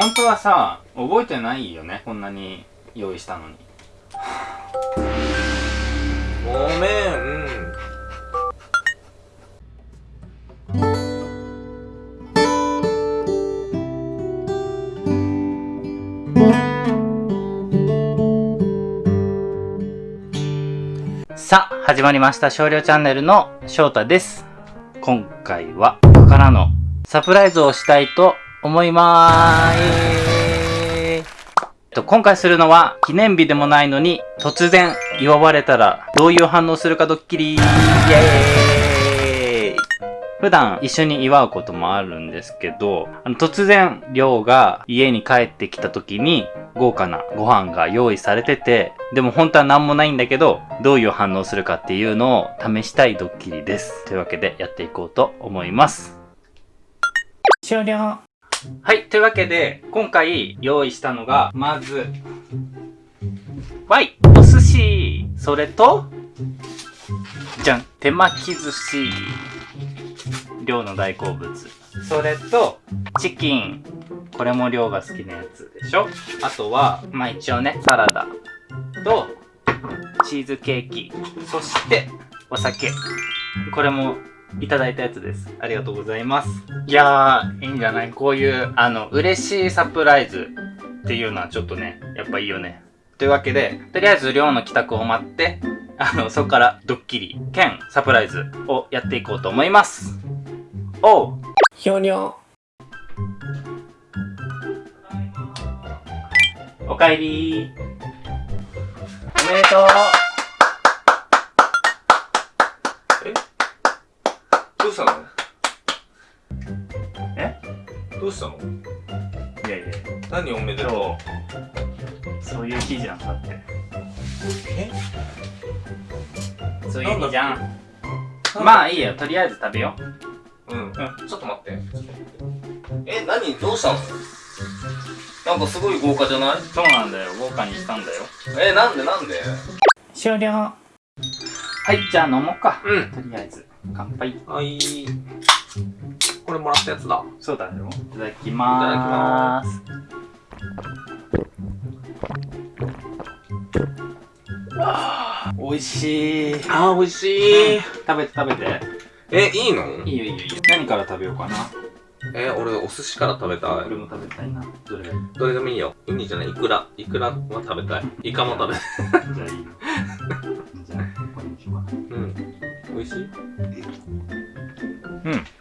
本当はさ覚えてないよね？こんなに用意したのに。ごめん。さあ始まりました。少量チャンネルの翔太です。今回は僕からのサプライズをしたいと思いまーす。と、今回するのは記念日でもないのに突然祝われたらどういう反応するかドッキリイエーイ普段一緒に祝うこともあるんですけど、あの突然、りょうが家に帰ってきた時に豪華なご飯が用意されてて、でも本当は何もないんだけど、どういう反応するかっていうのを試したいドッキリです。というわけでやっていこうと思います。終了はい、というわけで、今回用意したのが、まず、Y、お寿司、それと、じゃん、手巻き寿司、量の大好物。それと、チキン、これも量が好きなやつでしょ。あとは、まあ一応ね、サラダ。と、チーズケーキ、そして、お酒。これもいただいたやつです。ありがとうございます。いやー、いいんじゃない？こういう、あの、嬉しいサプライズっていうのはちょっとね、やっぱいいよね。というわけで、とりあえず寮の帰宅を待って、あの、そこからドッキリ兼サプライズをやっていこうと思います。おうひょにょおかえりおめでとううしたの？え？どうしたの？いやいや、何おめでと今日、そういう日じゃん、だって。うえ？そういう日じゃん。ままあいいよ、とりあえず食べよう。うん、ちょっと待って。え何？どうしたの？なんかすごい豪華じゃない？そうなんだよ、豪華にしたんだよ。えなんでなんで？終了。はいじゃあ飲もうか。うん。とりあえず乾杯。はい。これもらったやつだ。そうだよ。いただきまーす。あー美味しい。あー美味しい、食べて食べて。えいいの？いいよいいよいいよ。何から食べようかな？え俺お寿司から食べたい。俺も食べたいな。どれどれでもいいよ。ウニじゃないイクラ。イクラは食べたい。イカも食べたい。じゃあいい美味しい？うん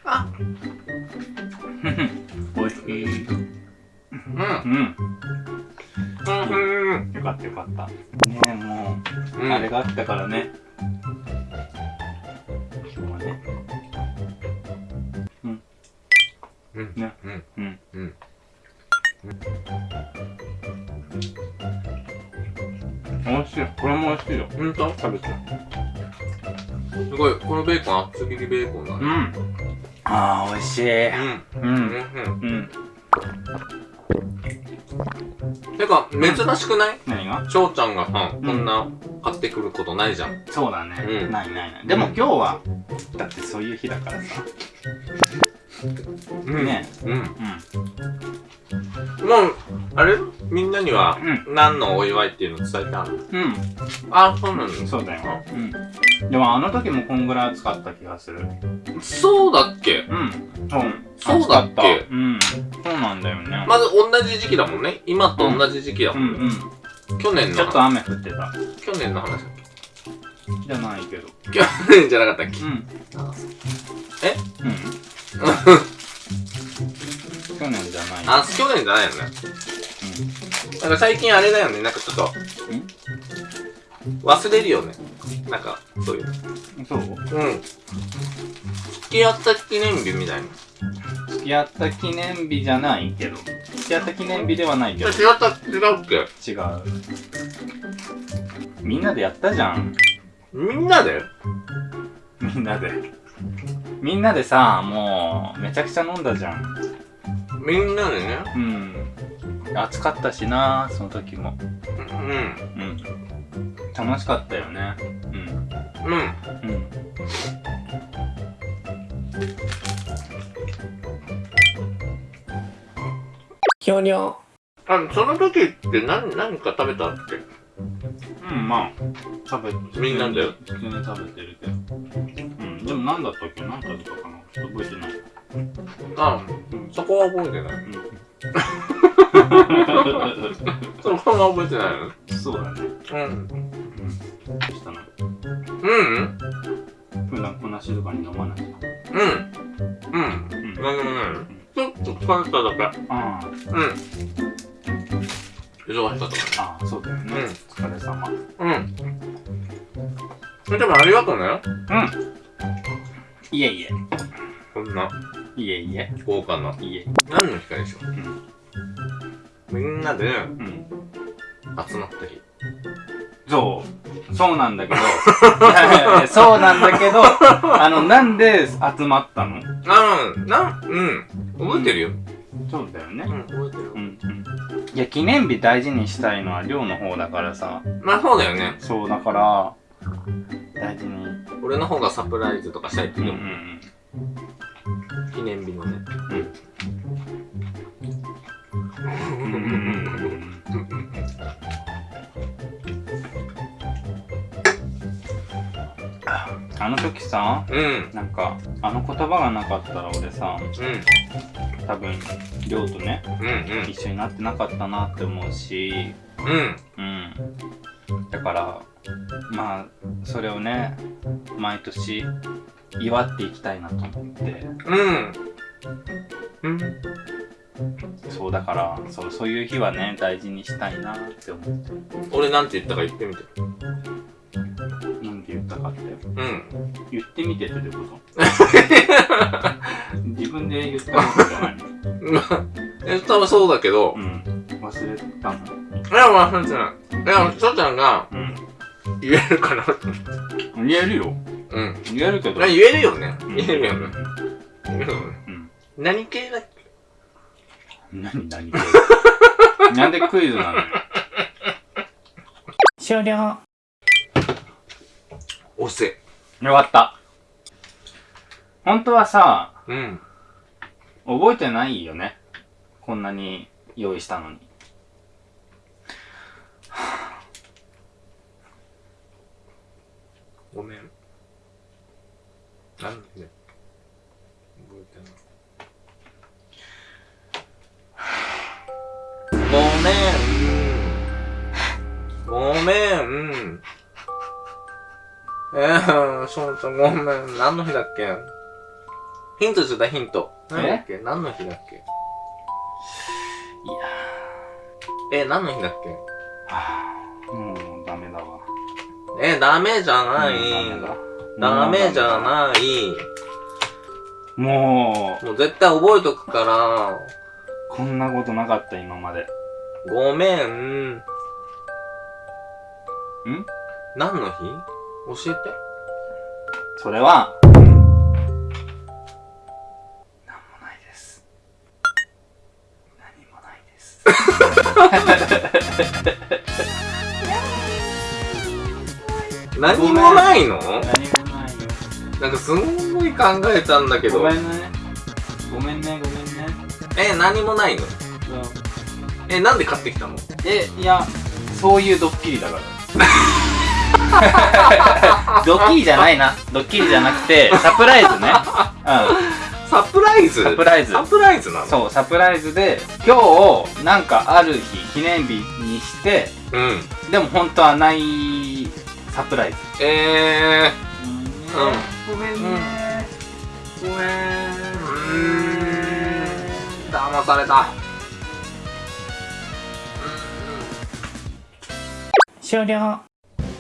あ美味しいうんうんうんよかったよかったねえもううんあれがあったからね。今日はね。うん。うんね。うんうん。うん美味しい。これも美味しいよ。ほんと食べて。すごいこのベーコン厚切りベーコンだねうん。ああ、美味しい。うんう。うんんうん。てか珍しくない？何が？翔ちゃんがさんこんな買ってくることないじゃんそうだね。うんないないない。でも今日は、だってそういう日だからさ。うんねうんうん。もうあれ？みんなにはう何のお祝いっていうの伝えてあるうん。あそうなのそうだよ。うん。でもあの時もこんぐらい暑かった気がする。そうだっけ？うん。そう。そうだっけ？うん。そうなんだよね。まず同じ時期だもんね今と同じ時期だうんもんねうん。去年のちょっと雨降ってた。去年の話だっじゃないけど。け去年じゃなかったっけ？うん。え？うん。去年じゃない。あ去年じゃないよねなんか最近あれだよねなんかちょっと忘れるよねなんかそういううん。そう？うん付き合った記念日みたいな付き合った記念日じゃないけど。付き合った記念日ではないけど。違った？違うっけ？違う。みんなでやったじゃん。みんなで？みんなで。みんなでさ、もう、めちゃくちゃ飲んだじゃん。みんなでね？うん。暑かったしな、その時も。うんうん。楽しかったよね。うん。うんうん。ひ終了あ、その時って何、何か食べたっけ？うんまあ食べみんなだよ普通に食べてるけどうんでも何だったっけ？何食べたかな？ちょっと覚えてないあ、うんそこは覚えてない。うんそこは覚えてないの？そうだねうん。どうしたのうん普段こんな静かに飲まない？うん。うん。うん何でもないの？ちょっと疲れただけ。あうん。忙しかったかあああそうだよね、うんお疲れ様ら。うん。でもありがとうね。うんいえいえ。こんな。いえいえ。豪華な。いえ。何の日かでしょう？ん。みんなでうん。集まった日。そう。そうなんだけど。いやいやいやそうなんだけど あのなんで集まったの？あの、なん、うん。覚えてるよ。そうだよね。うん、覚えてるう。んうん。いや記念日大事にしたいのは寮の方だからさ。まあそうだよね。そうだから大事に俺の方がサプライズとかしたいけど、うんうんうん記念日のね。あの時さうん。なんかあの言葉がなかったら俺さうん。多分亮とねうん。うん。一緒になってなかったなって思うしうん。うんだからまあそれをね毎年祝っていきたいなと思ってうん。うん。そうだからそうそういう日はね大事にしたいなって思って俺なんて言ったか言ってみて。なんて言ったかってうん。言ってみてってどういうこと？自分で言ったことじゃないの？え、多分そうだけどう、ん忘れたのいや、忘れてない。いや、しょちゃんがうん言えるかなと思って。言えるようん。言えるけど言えるよね。うん言えるよね。言えるよね。うん何系？だっけ何何なんでクイズなの終了押せ。よかった本当はさうん。覚えてないよねこんなに用意したのにごめん。なんで覚えてない。ごめん。ごめん。えー、しょうちゃんごめん。何の日だっけ？ヒントちょうだい、ヒント。何だっけ？何の日だっけ？いやえ、何の日だっけ？え、ダメじゃない。うんダメじゃない。もうもう絶対覚えとくから。こんなことなかった今までごめん。ん？何の日？教えて。それはなんもないです何もないです 何もないの？何もないよなんかすんごい考えたんだけど。ごめんね。ごめんね。ごめんね。え、何もないの？え、なんで買ってきたの？えいやそういうドッキリだから。ドッキリじゃないな。ドッキリじゃなくてサプライズね。うサプライズ？んサプライズ。サプライズなの？そうサプライズで今日なんかある日記念日にしてうん。でも本当はないサプライズ。えごめんね。ごめんー。うーん。騙された。終了。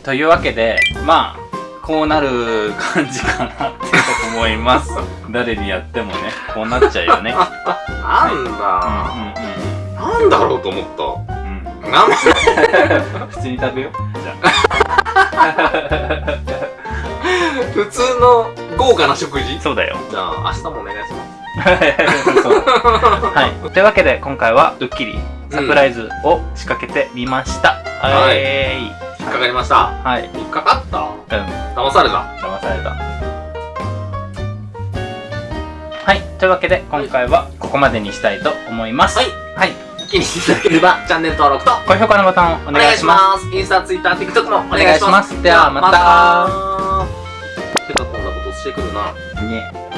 というわけでまあこうなる感じかなって思います。誰にやってもねこうなっちゃうよね。なんうんだ、なんだろうと思った。うん。うんうんなん 普通に食べよう。じゃ 普通の豪華な食事？あそうだよ。じゃあ、明日もお願いします。はい。というわけで今回はドッキリサプライズを仕掛けてみました、はい。えーい引っかかりました。はい。引っかかった？うん。騙された？騙された。はい。というわけで今回はここまでにしたいと思います。はい。はい気にしていただければ、チャンネル登録と、高評価のボタンお願いします。インスタ、ツイッター、TikTok もお願いし願いしま。すではまたてか、こんなことしてくるな。ね